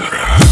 Sorcerer.